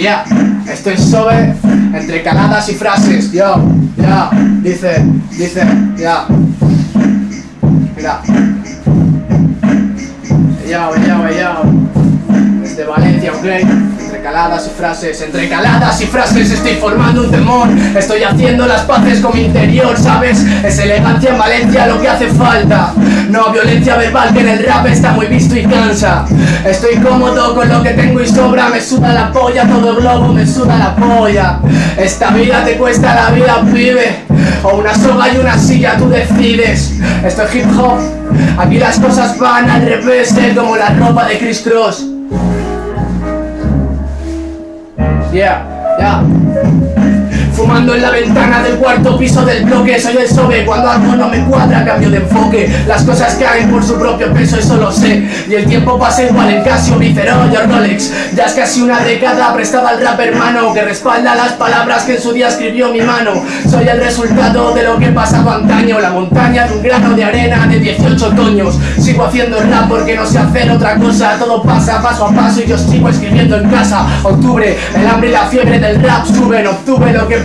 Ya, estoy sobre entre caladas y frases. Yo, ya, dice, dice, ya. Mira. Yo, yo, yo. Desde Valencia, ok. Entre caladas y frases, entre caladas y frases estoy formando un temor. Estoy haciendo las paces con mi interior, ¿sabes? Es elegancia en Valencia lo que hace falta. No violencia verbal que en el rap está muy visto y cansa. Estoy cómodo con lo que tengo y sobra Me suda la polla, todo globo me suda la polla. Esta vida te cuesta la vida, pibe. O una soga y una silla, tú decides. Esto es hip hop. Aquí las cosas van al revés, eh, como la ropa de Chris Cross Yeah, yeah. Fumando en la ventana del cuarto piso del bloque. Soy el sobe, cuando algo no me cuadra cambio de enfoque. Las cosas caen por su propio peso, eso lo sé. Y el tiempo pasa igual en Casio, Vicerón y Rolex. Ya es casi una década prestada al rap hermano Que respalda las palabras que en su día escribió mi mano. Soy el resultado de lo que pasaba antaño. La montaña de un grano de arena de 18 otoños Sigo haciendo rap porque no sé hacer otra cosa. Todo pasa paso a paso y yo sigo escribiendo en casa. Octubre, el hambre y la fiebre del rap suben. Octubre lo que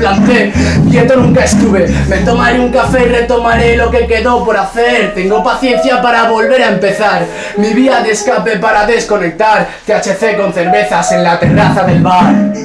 Quieto nunca estuve. Me tomaré un café y retomaré lo que quedó por hacer. Tengo paciencia para volver a empezar. Mi vía de escape para desconectar. THC con cervezas en la terraza del bar